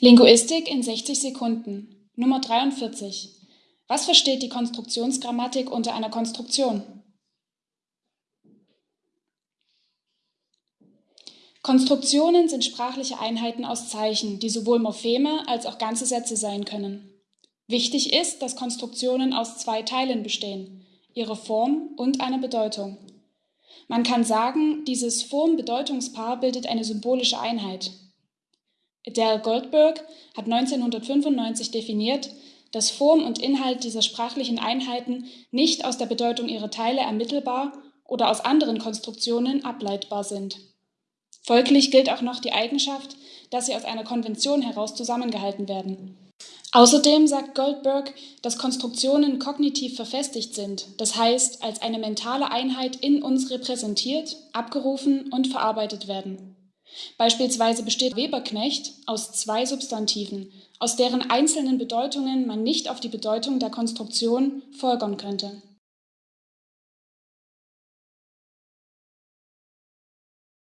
Linguistik in 60 Sekunden. Nummer 43. Was versteht die Konstruktionsgrammatik unter einer Konstruktion? Konstruktionen sind sprachliche Einheiten aus Zeichen, die sowohl Morpheme als auch ganze Sätze sein können. Wichtig ist, dass Konstruktionen aus zwei Teilen bestehen, ihre Form und einer Bedeutung. Man kann sagen, dieses Form-Bedeutungspaar bildet eine symbolische Einheit. Adele Goldberg hat 1995 definiert, dass Form und Inhalt dieser sprachlichen Einheiten nicht aus der Bedeutung ihrer Teile ermittelbar oder aus anderen Konstruktionen ableitbar sind. Folglich gilt auch noch die Eigenschaft, dass sie aus einer Konvention heraus zusammengehalten werden. Außerdem sagt Goldberg, dass Konstruktionen kognitiv verfestigt sind, das heißt als eine mentale Einheit in uns repräsentiert, abgerufen und verarbeitet werden. Beispielsweise besteht Weberknecht aus zwei Substantiven, aus deren einzelnen Bedeutungen man nicht auf die Bedeutung der Konstruktion folgern könnte